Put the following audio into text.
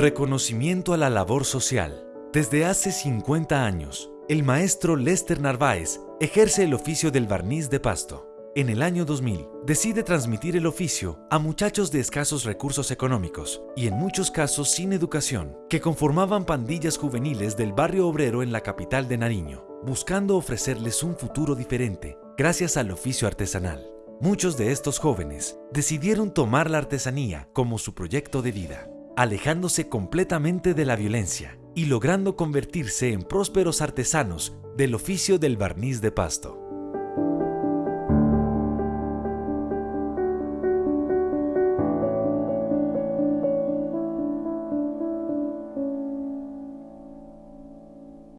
Reconocimiento a la labor social. Desde hace 50 años, el maestro Lester Narváez ejerce el oficio del barniz de pasto. En el año 2000, decide transmitir el oficio a muchachos de escasos recursos económicos y en muchos casos sin educación, que conformaban pandillas juveniles del barrio obrero en la capital de Nariño, buscando ofrecerles un futuro diferente gracias al oficio artesanal. Muchos de estos jóvenes decidieron tomar la artesanía como su proyecto de vida, alejándose completamente de la violencia y logrando convertirse en prósperos artesanos del oficio del barniz de pasto.